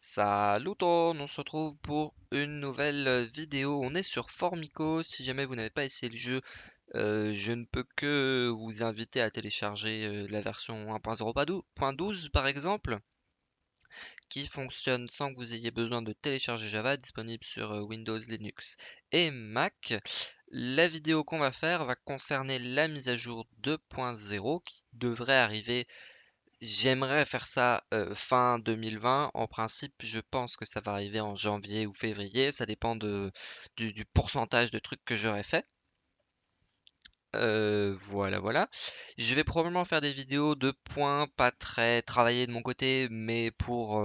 Salut on se retrouve pour une nouvelle vidéo. On est sur Formico. Si jamais vous n'avez pas essayé le jeu, euh, je ne peux que vous inviter à télécharger euh, la version 1.0.12 par exemple, qui fonctionne sans que vous ayez besoin de télécharger Java, disponible sur euh, Windows, Linux et Mac. La vidéo qu'on va faire va concerner la mise à jour 2.0 qui devrait arriver J'aimerais faire ça fin 2020. En principe, je pense que ça va arriver en janvier ou février. Ça dépend de, du, pourcentage de trucs que j'aurais fait. Voilà, voilà. Je vais probablement faire des vidéos de points pas très travaillés de mon côté, mais pour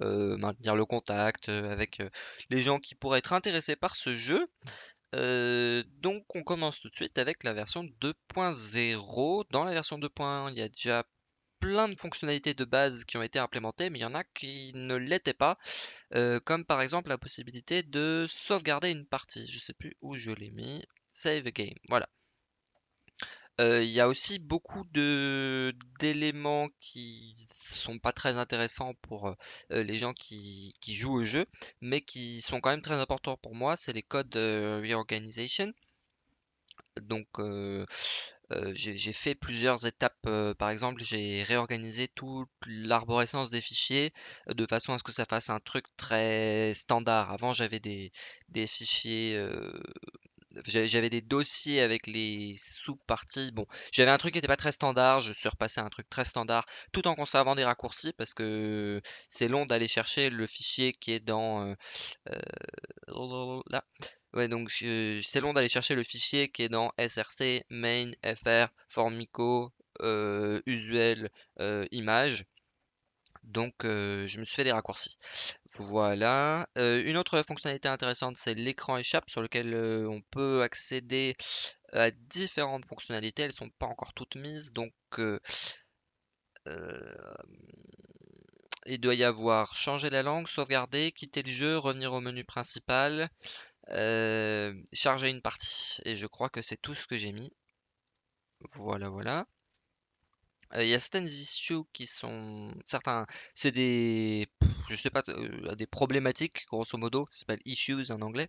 maintenir le contact avec les gens qui pourraient être intéressés par ce jeu. Donc on commence tout de suite avec la version 2.0. Dans la version 2.1, il y a déjà plein de fonctionnalités de base qui ont été implémentées, mais il y en a qui ne l'étaient pas, euh, comme par exemple la possibilité de sauvegarder une partie. Je sais plus où je l'ai mis. Save a game, voilà. Euh, Il y a aussi beaucoup d'éléments qui sont pas très intéressants pour euh, les gens qui, qui jouent au jeu, mais qui sont quand même très importants pour moi. C'est les codes de reorganization. Donc, euh, j'ai fait plusieurs étapes. euh, par exemple, j'ai réorganisé toute l'arborescence des fichiers euh, de façon à ce que ça fasse un truc très standard. Avant, j'avais des, fichiers, j'avais des dossiers avec les sous-parties. Bon, j'avais un truc qui n'était pas très standard. Je suis repassé à un truc très standard, tout en conservant des raccourcis parce que c'est long d'aller chercher le fichier qui est dans là. Ouais, donc c'est long d'aller chercher le fichier qui est dans src, main, fr, formico, euh, usuel, euh, image. Donc euh, je me suis fait des raccourcis. Voilà. Une autre fonctionnalité intéressante, c'est l'écran échappe sur lequel on peut accéder à différentes fonctionnalités. Elles sont pas encore toutes mises, donc il doit y avoir changer la langue, sauvegarder, quitter le jeu, revenir au menu principal, euh, charger une partie. Et je crois que c'est tout ce que j'ai mis. Voilà, voilà. Euh, Il y a certaines issues qui sont certains, c'est des, je sais pas, euh, des problématiques grosso modo, ça s'appelle issues en anglais,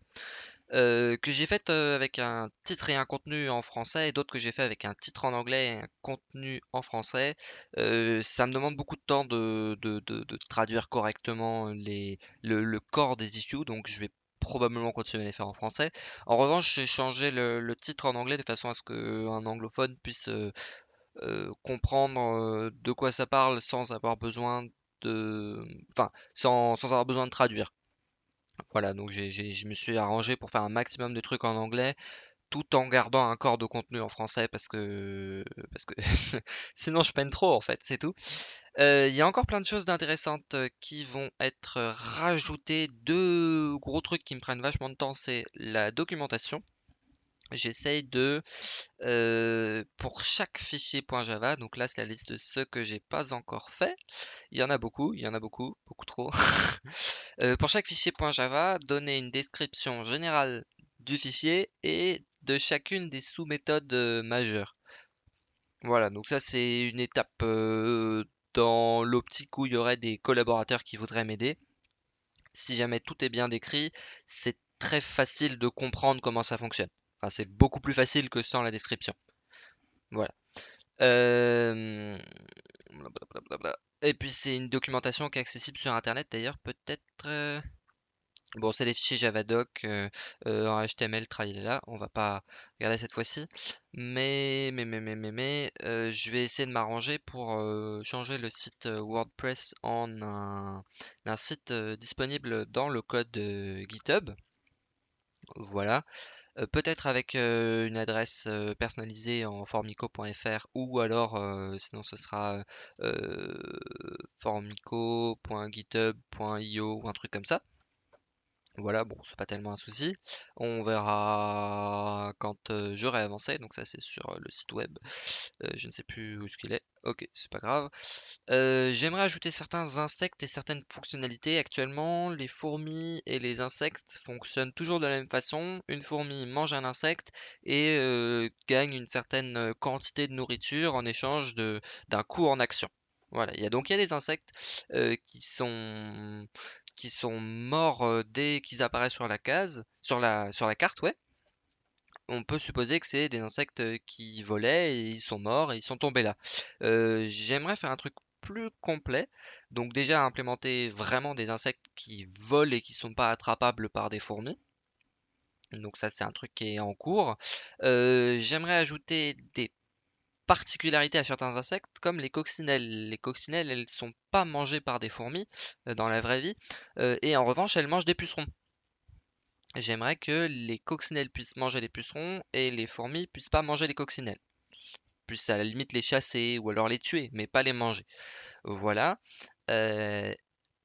que j'ai faites avec un titre et un contenu en français, et d'autres que j'ai fait avec un titre en anglais et un contenu en français. Ça me demande beaucoup de temps de, de, de- de traduire correctement les, le, le corps des issues, donc je vais probablement continuer à les faire en français. En revanche, j'ai changé le, titre en anglais de façon à ce qu'un anglophone puisse euh, euh, comprendre euh, de quoi ça parle sans avoir besoin de, enfin, sans, avoir besoin de traduire. Voilà, donc je me suis arrangé pour faire un maximum de trucs en anglais, tout en gardant un corps de contenu en français parce que, parce que sinon je peine trop en fait, c'est tout. Euh, Il y a encore plein de choses d'intéressantes euh, qui vont être rajoutées. Deux gros trucs qui me prennent vachement de temps, c'est la documentation. J'essaye de, euh, pour chaque fichier .java, donc là c'est la liste de ceux que j'ai pas encore fait. Il y en a beaucoup, il y en a beaucoup, beaucoup trop. Euh, pour chaque fichier .java, donner une description générale du fichier et de chacune des sous-méthodes euh, majeures. Voilà, donc ça c'est une étape euh, dans l'optique où il y aurait des collaborateurs qui voudraient m'aider. Si jamais tout est bien décrit, c'est très facile de comprendre comment ça fonctionne. Enfin, c'est beaucoup plus facile que sans la description. Voilà. Euh. Et puis c'est une documentation qui est accessible sur Internet d'ailleurs, peut-être. Bon, c'est les fichiers Javadoc euh, euh, en HTML, tralala, on va pas regarder cette fois-ci. Mais, mais, mais, mais, mais, mais, euh, je vais essayer de m'arranger pour changer le site WordPress en un, site disponible dans le code GitHub. Voilà. Peut-être avec une adresse personnalisée en formico.fr ou alors sinon ce sera formico.github.io ou un truc comme ça. Voilà, bon, c'est pas tellement un souci. On verra quand j'aurai avancé, donc ça c'est sur le site web. Je ne sais plus où est-ce qu'il est. Ok, c'est pas grave. J'aimerais ajouter certains insectes et certaines fonctionnalités. Actuellement, les fourmis et les insectes fonctionnent toujours de la même façon. Une fourmi mange un insecte et gagne une certaine quantité de nourriture en échange d'un coût en action. Voilà, il y a donc il y a des insectes qui sont qui sont morts dès qu'ils apparaissent sur la case, sur la carte, ouais. On peut supposer que c'est des insectes qui volaient et ils sont morts et ils sont tombés là. J'aimerais faire un truc plus complet, donc déjà implémenter vraiment des insectes qui volent et qui sont pas attrapables par des fourmis. Donc ça c'est un truc qui est en cours. J'aimerais ajouter des particularité à certains insectes, comme les coccinelles. Les coccinelles, elles sont pas mangées par des fourmis euh, dans la vraie vie, euh, et en revanche, elles mangent des pucerons. J'aimerais que les coccinelles puissent manger les pucerons et les fourmis puissent pas manger les coccinelles. Puissent à la limite les chasser ou alors les tuer, mais pas les manger. Voilà. Euh,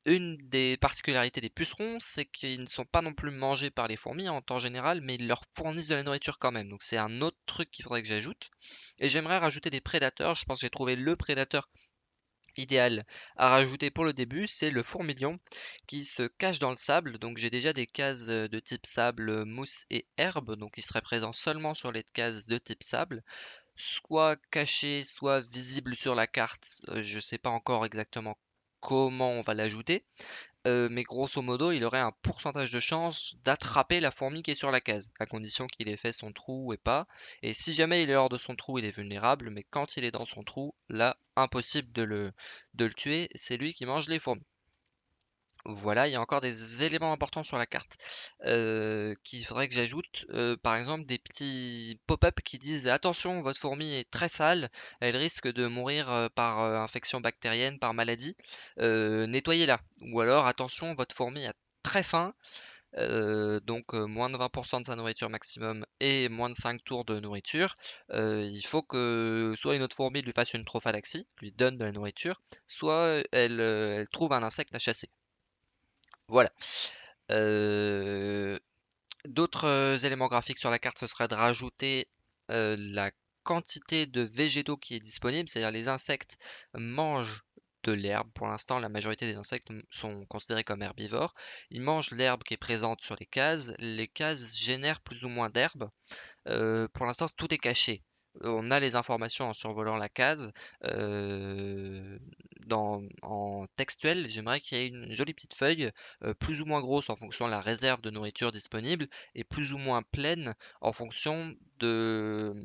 une des particularités des pucerons, c'est qu'ils ne sont pas non plus mangés par les fourmis en temps général, mais ils leur fournissent de la nourriture quand même. Donc c'est un autre truc qu'il faudrait que j'ajoute. Et j'aimerais rajouter des prédateurs. Je pense que j'ai trouvé le prédateur idéal à rajouter pour le début, c'est le fourmilion qui se cache dans le sable. Donc j'ai déjà des cases de type sable, mousse et herbe, donc il serait présent seulement sur les cases de type sable soit caché, soit visible sur la carte. Euh, je ne sais pas encore exactement comment on va l'ajouter. Euh, mais grosso modo, il aurait un pourcentage de chance d'attraper la fourmi qui est sur la case, à condition qu'il ait fait son trou et pas. Et si jamais il est hors de son trou, il est vulnérable, mais quand il est dans son trou, là, impossible de le, de le tuer, c'est lui qui mange les fourmis. Voilà, il y a encore des éléments importants sur la carte euh, qu'il faudrait que j'ajoute. Par exemple, des petits pop-up qui disent attention, votre fourmi est très sale, elle risque de mourir par infection bactérienne, par maladie, nettoyez-la. Ou alors attention, votre fourmi a très faim, donc moins de 20% de sa nourriture maximum et moins de 5 tours de nourriture. il faut que soit une autre fourmi lui fasse une trophalaxie, lui donne de la nourriture, soit elle trouve un insecte à chasser. Voilà. D'autres éléments graphiques sur la carte, ce serait de rajouter la quantité de végétaux qui est disponible, c'est-à-dire les insectes mangent de l'herbe. Pour l'instant, la majorité des insectes sont considérés comme herbivores. Ils mangent l'herbe qui est présente sur les cases. Les cases génèrent plus ou moins d'herbe. pour l'instant, tout est caché on a les informations en survolant la case. En textuel, j'aimerais qu'il y ait une jolie petite feuille, plus ou moins grosse en fonction de la réserve de nourriture disponible, et plus ou moins pleine en fonction de,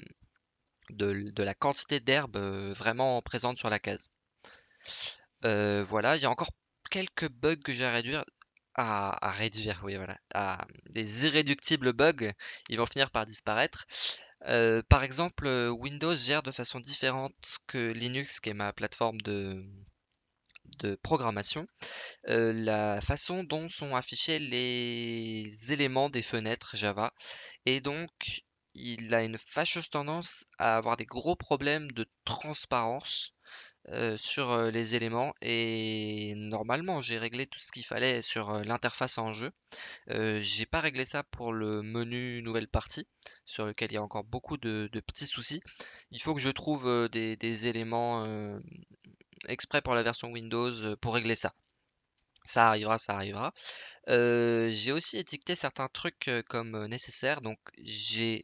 la quantité d'herbe vraiment présente sur la case. voilà, il y a encore quelques bugs que j'ai à réduire. À, réduire, oui, voilà. À, des irréductibles bugs, ils vont finir par disparaître. Euh, par exemple, euh, Windows gère de façon différente que Linux, qui est ma plateforme de, de programmation, euh, la façon dont sont affichés les éléments des fenêtres Java. Et donc, il a une fâcheuse tendance à avoir des gros problèmes de transparence sur les éléments et normalement j'ai réglé tout ce qu'il fallait sur l'interface en jeu. j'ai pas réglé ça pour le menu nouvelle partie sur lequel il y a encore beaucoup de, petits soucis. Il faut que je trouve des, éléments exprès pour la version Windows pour régler ça. Ça arrivera, ça arrivera. j'ai aussi étiqueté certains trucs comme nécessaires, donc j'ai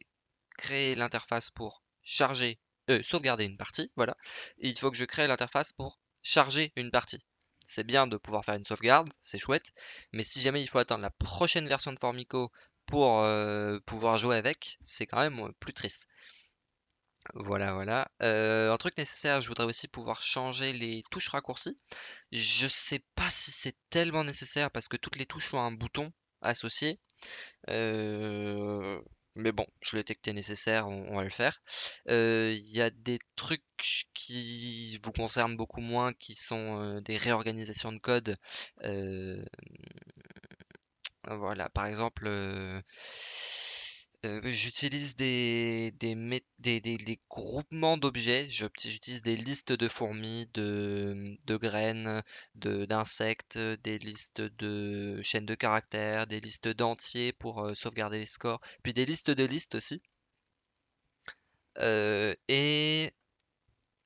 créé l'interface pour charger euh, sauvegarder une partie, voilà. il faut que je crée l'interface pour charger une partie. C'est bien de pouvoir faire une sauvegarde, c'est chouette, mais si jamais il faut attendre la prochaine version de Formico pour euh, pouvoir jouer avec, c'est quand même euh, plus triste. Voilà, voilà. un truc nécessaire, je voudrais aussi pouvoir changer les touches raccourcies. Je sais pas si c'est tellement nécessaire parce que toutes les touches ont un bouton associé. Mais bon, je l'ai détecté nécessaire, on, va le faire. Euh, il y a des trucs qui vous concernent beaucoup moins, qui sont euh, des réorganisations de code. Euh, voilà, par exemple, euh, j'utilise des, groupements d'objets. J'utilise des listes de fourmis, de, graines, d'insectes, des listes de chaînes de caractères, des listes d'entiers pour euh, sauvegarder les scores, puis des listes de listes aussi. Euh, et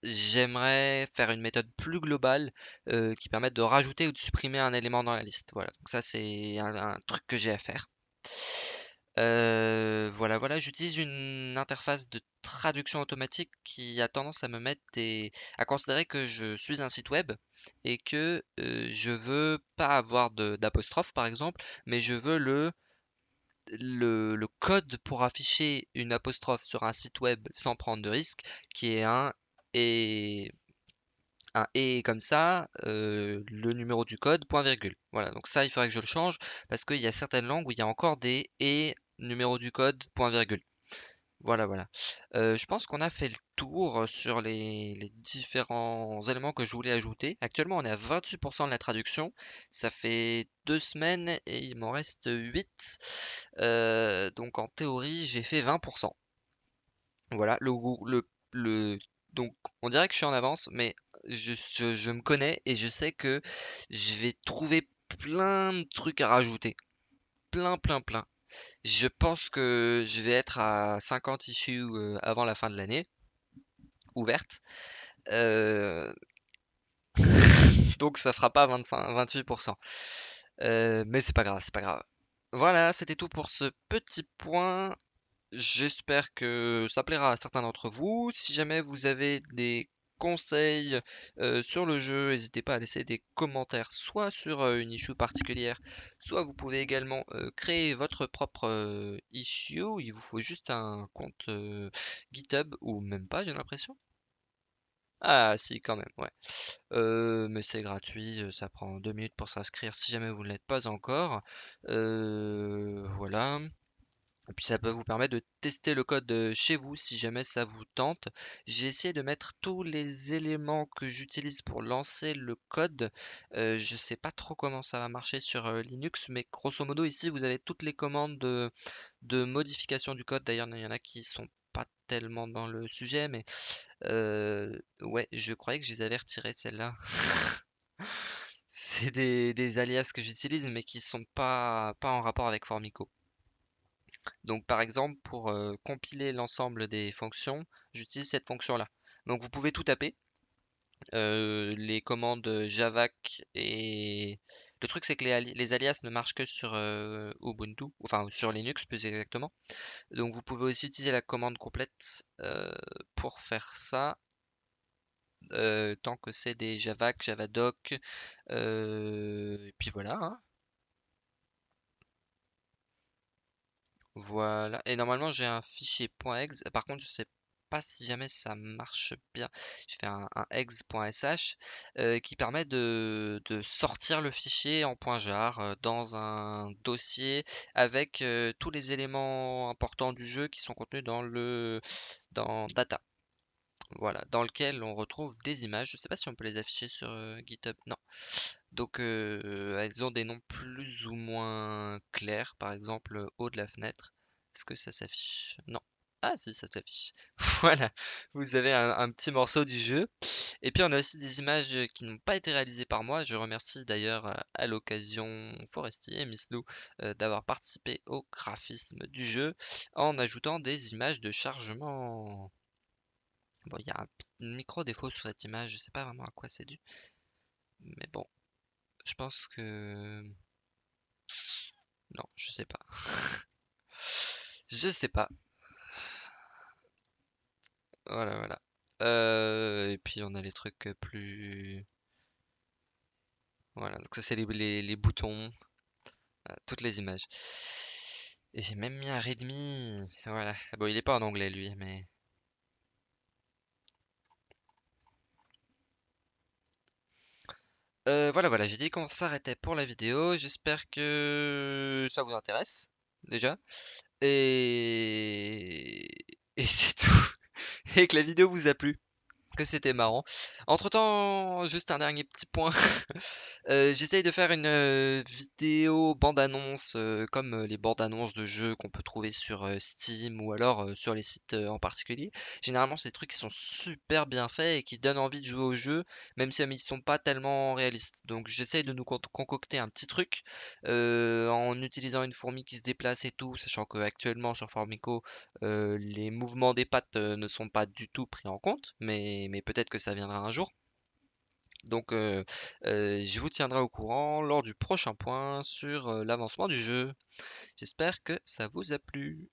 j'aimerais faire une méthode plus globale qui permette de rajouter ou de supprimer un élément dans la liste. Voilà, donc ça c'est un truc que j'ai à faire. Voilà, voilà, j'utilise une interface de traduction automatique qui a tendance à me mettre des... à considérer que je suis un site web et que je veux pas avoir d'apostrophe par exemple, mais je veux le, le, le code pour afficher une apostrophe sur un site web sans prendre de risque, qui est un et un et comme ça, euh, le numéro du code, point virgule. Voilà, donc ça, il faudrait que je le change parce qu'il y a certaines langues où il y a encore des et numéro du code, point virgule. Voilà, voilà. Euh, je pense qu'on a fait le tour sur les, différents éléments que je voulais ajouter. Actuellement, on est à 28% de la traduction. Ça fait deux semaines et il m'en reste 8. Euh, donc en théorie, j'ai fait 20%. Voilà, le, le, le, donc on dirait que je suis en avance, mais je, me connais et je sais que je vais trouver plein de trucs à rajouter. Plein, plein, plein. Je pense que je vais être à 50 issues euh, avant la fin de l'année, ouvertes. Euh, donc ça fera pas 25, 28%. Euh, mais c'est pas grave, c'est pas grave. Voilà, c'était tout pour ce petit point. J'espère que ça plaira à certains d'entre vous. Si jamais vous avez des conseils sur le jeu, n'hésitez pas à laisser des commentaires, soit sur une issue particulière, soit vous pouvez également créer votre propre issue. Il vous faut juste un compte GitHub, ou même pas, j'ai l'impression. Ah si, quand même, ouais. Mais c'est gratuit, ça prend deux minutes pour s'inscrire si jamais vous ne l'êtes pas encore. Voilà. Et puis ça peut vous permettre de tester le code chez vous si jamais ça vous tente. J'ai essayé de mettre tous les éléments que j'utilise pour lancer le code. Je sais pas trop comment ça va marcher sur Linux, mais grosso modo ici vous avez toutes les commandes de, modification du code. D'ailleurs, il y en a qui sont pas tellement dans le sujet, mais ouais, je croyais que je les avais retirées celles-là. C'est des, alias que j'utilise, mais qui sont pas, pas en rapport avec Formico. Donc par exemple, pour euh, compiler l'ensemble des fonctions, j'utilise cette fonction-là. Donc vous pouvez tout taper. Euh, les commandes javac et... Le truc c'est que les, ali- les alias ne marchent que sur euh, Ubuntu, enfin sur Linux plus exactement. Donc vous pouvez aussi utiliser la commande complète pour faire ça. tant que c'est des javac, javadoc, et puis voilà. hein. Voilà. Et normalement, j'ai un fichier .exe. Par contre, je sais pas si jamais ça marche bien. Je fais un, un euh, qui permet de, sortir le fichier en .jar euh, dans un dossier avec euh, tous les éléments importants du jeu qui sont contenus dans le dans data. Voilà, dans lequel on retrouve des images. Je sais pas si on peut les afficher sur GitHub. Non. Donc euh, elles ont des noms plus ou moins clairs, par exemple haut de la fenêtre. Est-ce que ça s'affiche? Non. Ah si, ça s'affiche. Voilà, vous avez un, petit morceau du jeu. Et puis on a aussi des images euh, qui n'ont pas été réalisées par moi. Je remercie d'ailleurs euh, à l'occasion Forestier et Miss Lou d'avoir participé au graphisme du jeu en ajoutant des images de chargement. Bon, il y a un micro défaut sur cette image, je sais pas vraiment à quoi c'est dû. Mais bon, je pense que... Non, je sais pas. Je sais pas. Voilà, voilà. Euh, et puis on a les trucs plus... Voilà, donc ça c'est les, les, les boutons, toutes les images. Et j'ai même mis un readme. Voilà. Bon, il est pas en anglais lui, mais... Euh, voilà, voilà, j'ai dit qu'on s'arrêtait pour la vidéo. J'espère que ça vous intéresse, déjà. Et... Et c'est tout. Et que la vidéo vous a plu. C'était marrant. Entre-temps, juste un dernier petit point. Euh, j'essaye de faire une euh, vidéo bande-annonce euh, comme les bandes-annonces de jeux qu'on peut trouver sur Steam ou alors sur les sites en particulier. Généralement, c'est des trucs qui sont super bien faits et qui donnent envie de jouer au jeu, même si ils sont pas tellement réalistes. Donc, j'essaye de nous con- concocter un petit truc en utilisant une fourmi qui se déplace et tout, sachant que actuellement sur Formico, les mouvements des pattes ne sont pas du tout pris en compte, mais, mais peut-être que ça viendra un jour. Donc, euh, euh, je vous tiendrai au courant lors du prochain point sur euh, l'avancement du jeu. J'espère que ça vous a plu.